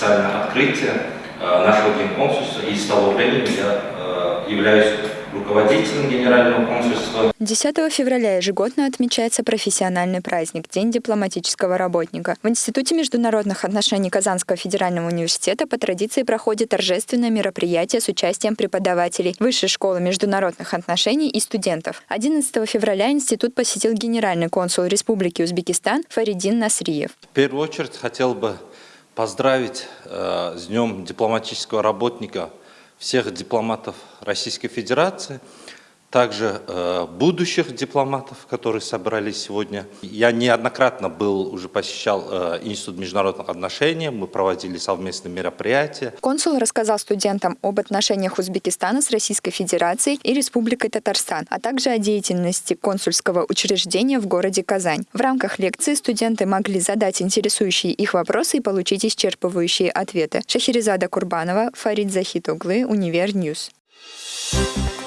официальное открытие э, нашего генконсульства. И с того времени я э, являюсь руководителем Генерального консульства. 10 февраля ежегодно отмечается профессиональный праздник – День дипломатического работника. В Институте международных отношений Казанского федерального университета по традиции проходит торжественное мероприятие с участием преподавателей Высшей школы международных отношений и студентов. 11 февраля институт посетил генеральный консул Республики Узбекистан Фаридин Насриев. В первую очередь хотел бы поздравить э, с Днем дипломатического работника всех дипломатов Российской Федерации, также э, будущих дипломатов, которые собрались сегодня. Я неоднократно был, уже посещал э, Институт международных отношений, мы проводили совместные мероприятия. Консул рассказал студентам об отношениях Узбекистана с Российской Федерацией и Республикой Татарстан, а также о деятельности консульского учреждения в городе Казань. В рамках лекции студенты могли задать интересующие их вопросы и получить исчерпывающие ответы. Шахерезада Курбанова, Фарид Захитуглы, Универ News. Thank you